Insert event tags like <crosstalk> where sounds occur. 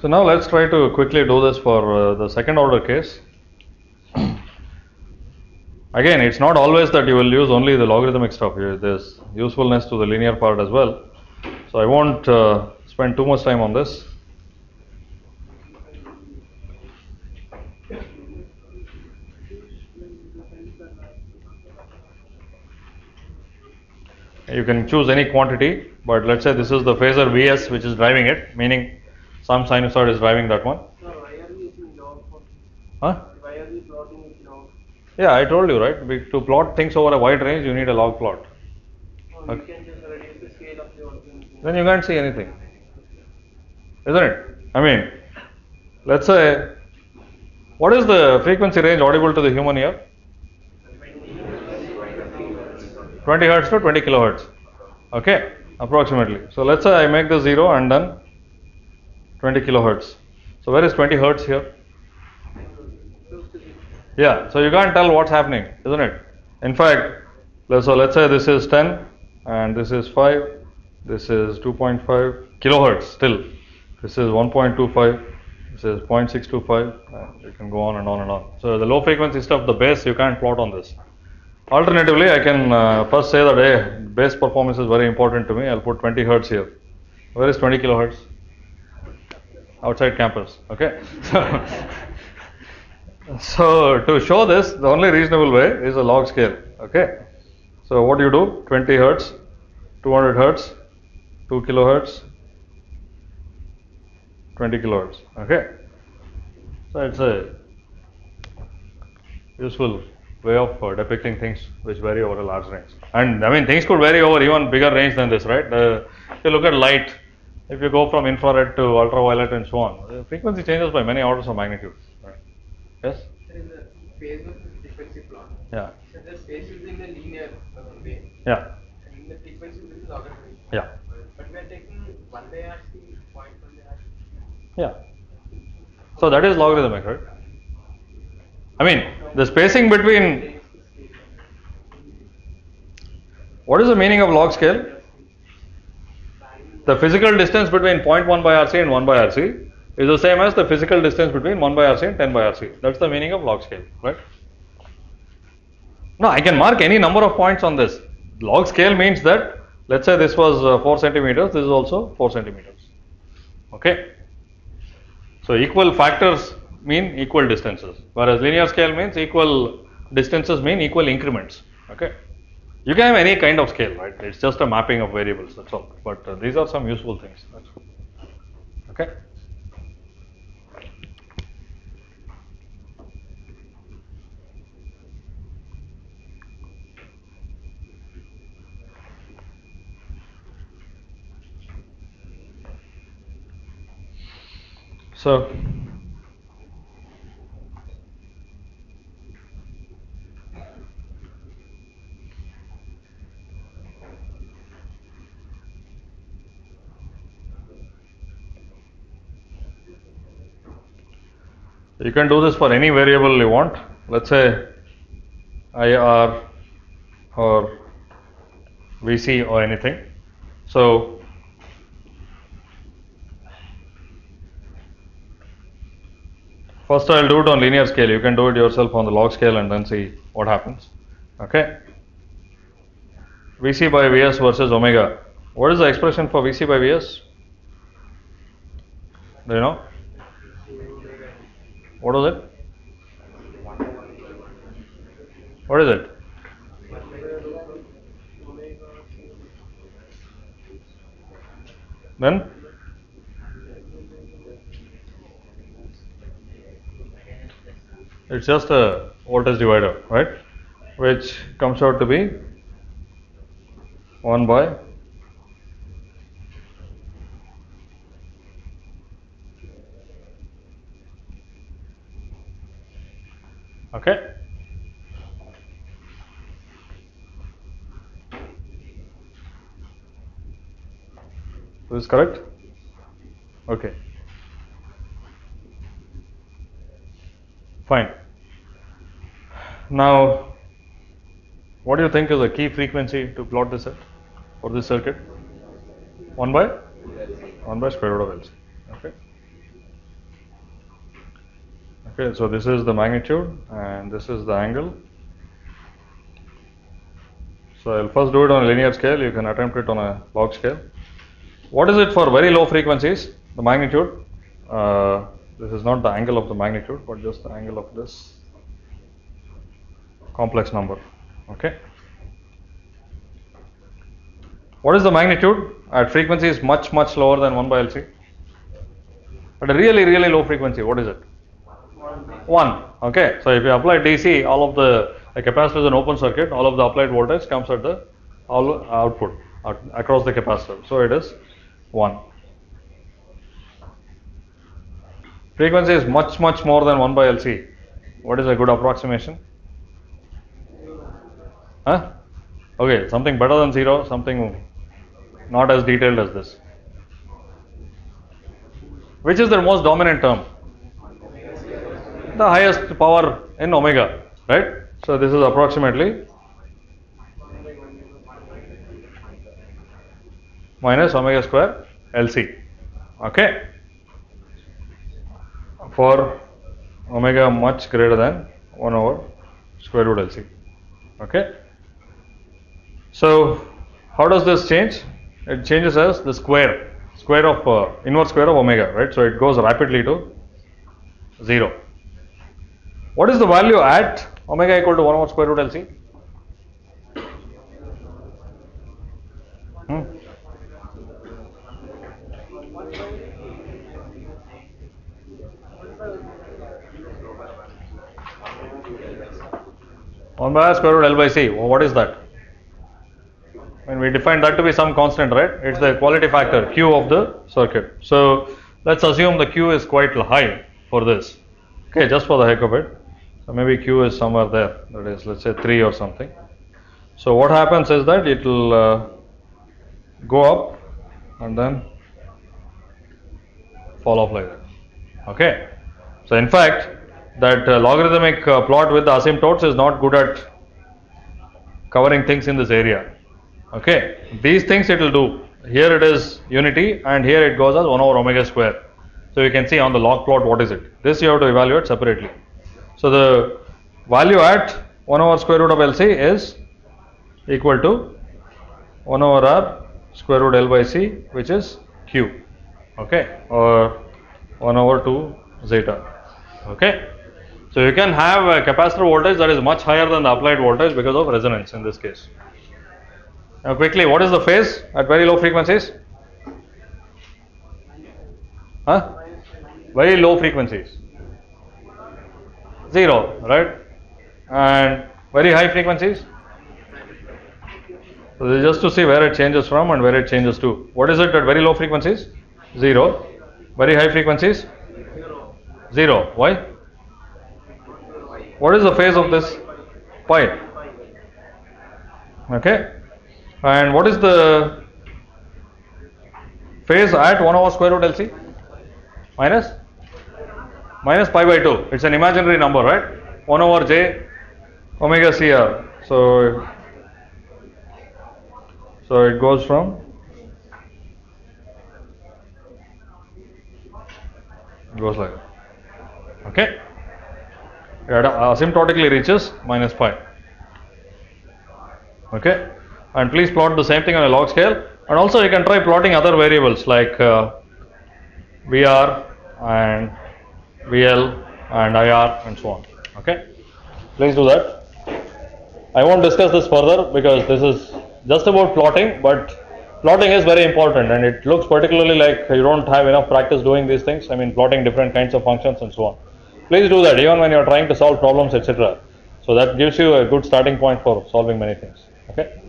So now let's try to quickly do this for uh, the second order case. <clears throat> Again, it's not always that you will use only the logarithmic stuff. Here. There's usefulness to the linear part as well. So I won't uh, spend too much time on this. You can choose any quantity, but let's say this is the phasor Vs which is driving it, meaning some sinusoid is driving that one. Sir, why are we using log for? Huh? Why are we plotting with? Yeah, I told you, right? Be- To plot things over a wide range, you need a log plot. Oh, okay. can just reduce the scale of the organism. Then you can't see anything. Isn't it? I mean, let's say, what is the frequency range audible to the human ear? 20 hertz to 20 kilohertz. Okay, approximately. So let's say I make the 0 and then 20 kilohertz. So where is 20 hertz here? Yeah, so you can't tell what's happening, isn't it? In fact, so let's say this is 10 and this is 5, this is 2.5 kilohertz still. This is 1.25, this is 0.625, and you can go on and on and on. So the low frequency stuff, the bass, you can't plot on this. Alternatively, I can uh, first say that hey, bass performance is very important to me. I'll put 20 hertz here. Where is 20 kilohertz? Outside campus. Okay. <laughs> So, so to show this, the only reasonable way is a log scale. Okay. So what do you do? 20 hertz, 200 hertz, 2 kilohertz, 20 kilohertz. Okay. So it's a useful way of uh, depicting things which vary over a large range. And I mean, things could vary over even bigger range than this, right? Uh, if you look at light, if you go from infrared to ultraviolet and so on, the frequency changes by many orders of magnitude. Right? Yes? There is a phase of the frequency plot. Yeah. So the space is in the linear uh, way, Yeah. and the frequency is logarithmic. Yeah. But we are taking one by RC, point one by RC. Yeah. So that is logarithmic, right? I mean, the spacing between what is the meaning of log scale? The physical distance between 0.1 by RC and 1 by RC is the same as the physical distance between 1 by RC and 10 by RC. That's the meaning of log scale, right? Now, I can mark any number of points on this. Log scale means that, let's say this was uh, 4 centimeters, this is also 4 centimeters. Okay? So equal factors mean equal distances, whereas linear scale means equal distances mean equal increments. Okay? You can have any kind of scale, right? It's just a mapping of variables, that's all. But uh, these are some useful things. Okay? So, you can do this for any variable you want. Let's say IR or VC or anything. So, First, I'll do it on linear scale. You can do it yourself on the log scale and then see what happens. Okay. Vc by Vs versus omega. What is the expression for Vc by Vs? Do you know? What was it? What is it? Then? It's just a voltage divider, right? Which comes out to be 1 by okay this is correct okay Fine. Now, what do you think is the key frequency to plot this for this circuit? 1 by? 1 by square root of LC. Okay. Okay, so this is the magnitude and this is the angle. So I'll first do it on a linear scale. You can attempt it on a log scale. What is it for very low frequencies? The magnitude. Uh, this is not the angle of the magnitude, but just the angle of this complex number. Okay. What is the magnitude at frequencies much much lower than 1 by LC? At a really really low frequency, what is it? 1. Okay. So if you apply DC, all of the a capacitor is an open circuit, all of the applied voltage comes at the all output out, across the capacitor. So it is 1. Frequency is much much more than 1 by LC. What is a good approximation? Huh? Okay, something better than 0, something not as detailed as this. Which is the most dominant term? The highest power in omega, right? So this is approximately minus omega square LC. Okay? For omega much greater than 1 over square root LC. Okay? So, how does this change? It changes as the square, square of uh, inverse square of omega, right? So it goes rapidly to 0. What is the value at omega equal to 1 over square root LC? Hmm? One by square root L by C. What is that? And we define that to be some constant, right? It's the quality factor Q of the circuit. So let's assume the Q is quite high for this. Okay, just for the heck of it. So maybe Q is somewhere there. That is, let's say 3 or something. So what happens is that it will uh, go up and then fall off like that. Okay. So in fact, that uh, logarithmic uh, plot with the asymptotes is not good at covering things in this area. Okay, these things it will do. Here it is unity, and here it goes as 1 over omega square. So you can see on the log plot what is it. This you have to evaluate separately. So the value at 1 over square root of LC is equal to 1 over R square root L by C, which is Q. Okay, or 1 over 2 zeta. Okay. So you can have a capacitor voltage that is much higher than the applied voltage because of resonance in this case. Now quickly, what is the phase at very low frequencies? Huh? Very low frequencies. Zero, right? And very high frequencies? So just to see where it changes from and where it changes to. What is it at very low frequencies? Zero. Very high frequencies? Zero. Why? What is the phase of this? Pi. Okay. And what is the phase at 1 over square root LC? Minus? Minus pi by 2. It's an imaginary number, right? 1 over j omega CR. So, so it goes from goes like. Okay. It asymptotically reaches minus pi. Okay and please plot the same thing on a log scale and also you can try plotting other variables like uh, VR and VL and IR and so on okay? Please do that. I won't discuss this further because this is just about plotting but plotting is very important and it looks particularly like you don't have enough practice doing these things. I mean plotting different kinds of functions and so on. Please do that even when you're trying to solve problems etc so that gives you a good starting point for solving many things okay